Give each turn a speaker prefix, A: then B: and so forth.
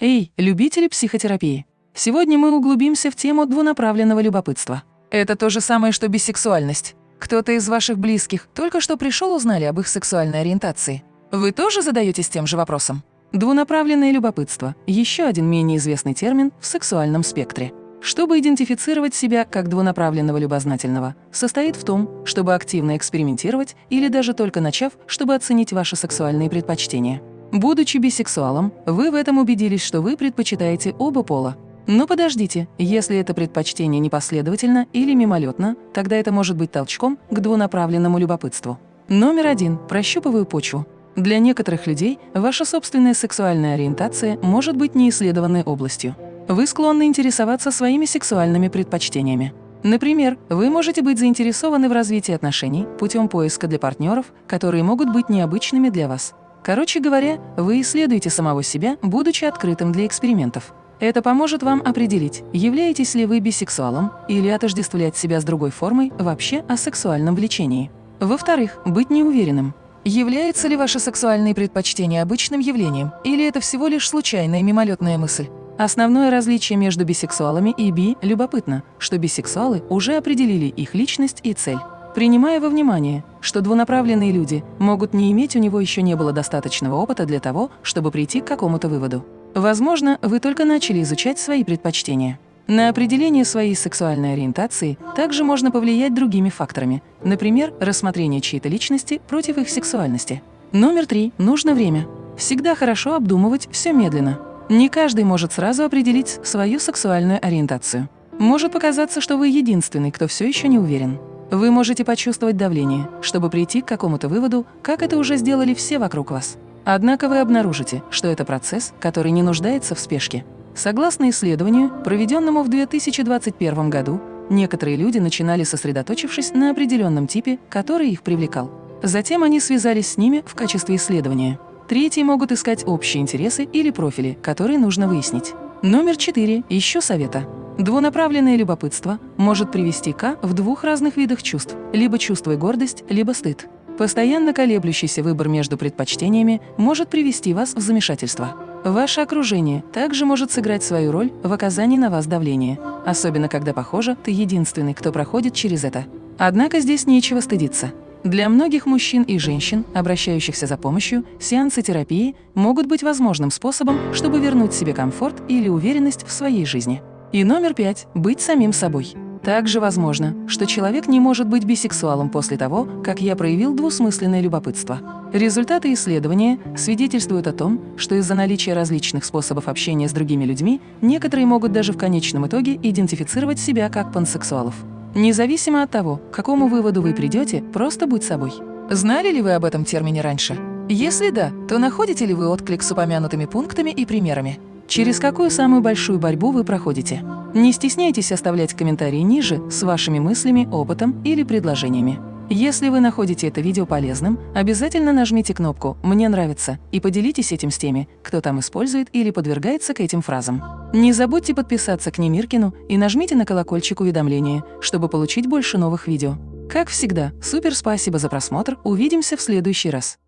A: Эй, любители психотерапии! Сегодня мы углубимся в тему двунаправленного любопытства. Это то же самое, что бисексуальность. Кто-то из ваших близких только что пришел узнали об их сексуальной ориентации. Вы тоже задаетесь тем же вопросом? Двунаправленное любопытство – еще один менее известный термин в сексуальном спектре. Чтобы идентифицировать себя как двунаправленного любознательного, состоит в том, чтобы активно экспериментировать или даже только начав, чтобы оценить ваши сексуальные предпочтения. Будучи бисексуалом, вы в этом убедились, что вы предпочитаете оба пола. Но подождите, если это предпочтение непоследовательно или мимолетно, тогда это может быть толчком к двунаправленному любопытству. Номер один. Прощупываю почву. Для некоторых людей ваша собственная сексуальная ориентация может быть неисследованной областью. Вы склонны интересоваться своими сексуальными предпочтениями. Например, вы можете быть заинтересованы в развитии отношений путем поиска для партнеров, которые могут быть необычными для вас. Короче говоря, вы исследуете самого себя, будучи открытым для экспериментов. Это поможет вам определить, являетесь ли вы бисексуалом или отождествлять себя с другой формой вообще о сексуальном влечении. Во-вторых, быть неуверенным. Являются ли ваши сексуальные предпочтения обычным явлением, или это всего лишь случайная мимолетная мысль? Основное различие между бисексуалами и би любопытно, что бисексуалы уже определили их личность и цель. Принимая во внимание, что двунаправленные люди могут не иметь, у него еще не было достаточного опыта для того, чтобы прийти к какому-то выводу. Возможно, вы только начали изучать свои предпочтения. На определение своей сексуальной ориентации также можно повлиять другими факторами, например, рассмотрение чьей-то личности против их сексуальности. Номер три. Нужно время. Всегда хорошо обдумывать все медленно. Не каждый может сразу определить свою сексуальную ориентацию. Может показаться, что вы единственный, кто все еще не уверен. Вы можете почувствовать давление, чтобы прийти к какому-то выводу, как это уже сделали все вокруг вас. Однако вы обнаружите, что это процесс, который не нуждается в спешке. Согласно исследованию, проведенному в 2021 году, некоторые люди начинали сосредоточившись на определенном типе, который их привлекал. Затем они связались с ними в качестве исследования. Третьи могут искать общие интересы или профили, которые нужно выяснить. Номер четыре. Еще совета. Двунаправленное любопытство может привести к в двух разных видах чувств – либо чувствуя гордость, либо стыд. Постоянно колеблющийся выбор между предпочтениями может привести вас в замешательство. Ваше окружение также может сыграть свою роль в оказании на вас давления, особенно когда, похоже, ты единственный, кто проходит через это. Однако здесь нечего стыдиться. Для многих мужчин и женщин, обращающихся за помощью, сеансы терапии могут быть возможным способом, чтобы вернуть себе комфорт или уверенность в своей жизни. И номер пять – быть самим собой. Также возможно, что человек не может быть бисексуалом после того, как я проявил двусмысленное любопытство. Результаты исследования свидетельствуют о том, что из-за наличия различных способов общения с другими людьми некоторые могут даже в конечном итоге идентифицировать себя как пансексуалов. Независимо от того, к какому выводу вы придете, просто будь собой. Знали ли вы об этом термине раньше? Если да, то находите ли вы отклик с упомянутыми пунктами и примерами? Через какую самую большую борьбу вы проходите? Не стесняйтесь оставлять комментарии ниже с вашими мыслями, опытом или предложениями. Если вы находите это видео полезным, обязательно нажмите кнопку «Мне нравится» и поделитесь этим с теми, кто там использует или подвергается к этим фразам. Не забудьте подписаться к Немиркину и нажмите на колокольчик уведомления, чтобы получить больше новых видео. Как всегда, супер спасибо за просмотр, увидимся в следующий раз.